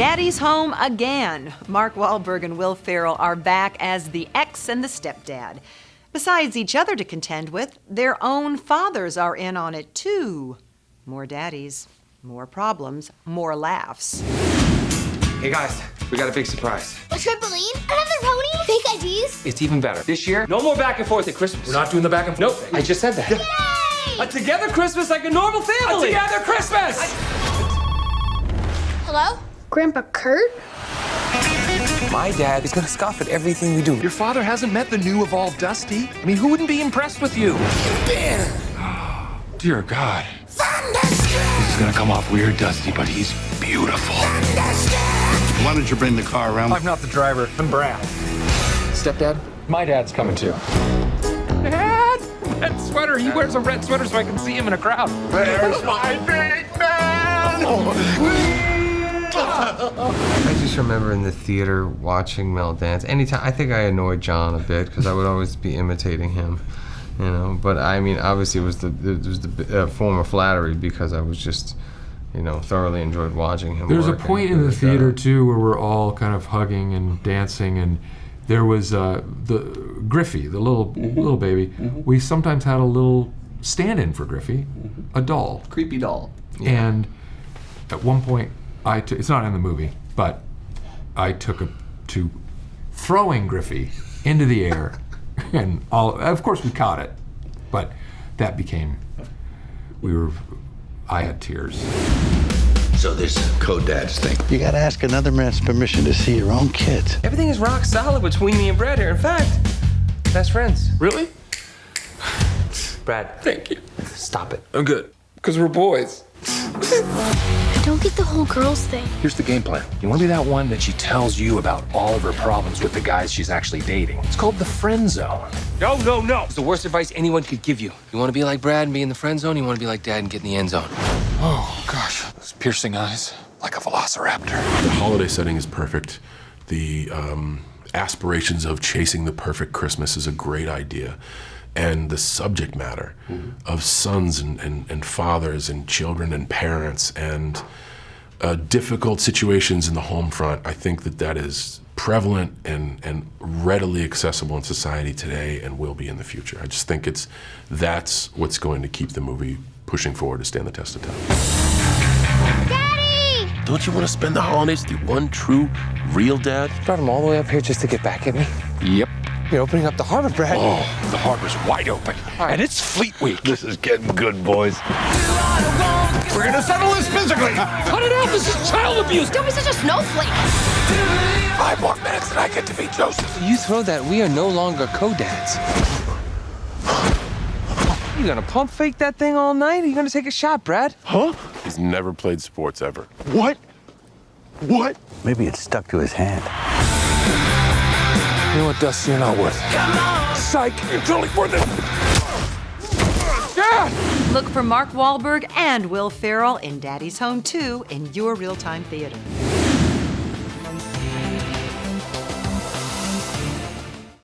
Daddy's home again. Mark Wahlberg and Will Ferrell are back as the ex and the stepdad. Besides each other to contend with, their own fathers are in on it too. More daddies, more problems, more laughs. Hey guys, we got a big surprise. A trampoline? Another pony? Fake IDs? It's even better. This year, no more back and forth at Christmas. We're not doing the back and forth. Nope. I just said that. Yay! A together Christmas like a normal family. A together Christmas! Hello? Grandpa Kurt? My dad is gonna scoff at everything we do. Your father hasn't met the new Evolved Dusty? I mean, who wouldn't be impressed with you? Dear God. This is gonna come off weird, Dusty, but he's beautiful. Why don't you bring the car around? I'm not the driver. I'm Brad. Stepdad, My dad's coming too. Dad! Red sweater. He wears a red sweater so I can see him in a crowd. There's my big man! Oh. I just remember in the theater watching Mel dance. Anytime, I think I annoyed John a bit because I would always be imitating him, you know. But I mean, obviously, it was the it was the uh, form of flattery because I was just, you know, thoroughly enjoyed watching him. There's a work and point in the his job. theater too where we're all kind of hugging and dancing, and there was uh, the Griffey, the little little baby. We sometimes had a little stand-in for Griffey, a doll, Creepy doll. and at one point I took. It's not in the movie, but I took a to throwing Griffey into the air, and all. Of course, we caught it, but that became. We were. I had tears. So this co-dads thing. You gotta ask another man's permission to see your own kids. everything is rock solid between me and Brad here. In fact, best friends. Really? Brad, Thank you. stop it. I'm good. Because we're boys. I don't get the whole girls thing. Here's the game plan. You want to be that one that she tells you about all of her problems with the guys she's actually dating. It's called the friend zone. No, no, no. It's the worst advice anyone could give you. You want to be like Brad and be in the friend zone. You want to be like Dad and get in the end zone. Oh, gosh. Those piercing eyes. Like a velociraptor. The holiday setting is perfect. The um, aspirations of chasing the perfect Christmas is a great idea. And the subject matter of sons and, and, and fathers and children and parents and uh, difficult situations in the home front, I think that that is prevalent and, and readily accessible in society today and will be in the future. I just think it's that's what's going to keep the movie pushing forward to stand the test of time. Daddy! Don't you want to spend the holidays with your one true, real dad? Brought him all the way up here just to get back at me. Yep. You're opening up the harbor, Brad. Oh, the harbor's wide open. And it's Fleet Week. This is getting good, boys. We're gonna settle this physically. Cut it out. This is child abuse. Don't be such a snowflake. Five more minutes and I get to be Joseph. You throw that, we are no longer co-dads. You gonna pump fake that thing all night? Are you gonna take a shot, Brad? Huh? He's never played sports ever. What? What? Maybe it stuck to his hand. You know what, Dust? You're not worth it. Psych! You're totally worth it! Dad! Look for Mark Wahlberg and Will Ferrell in Daddy's Home 2 in your real-time theater.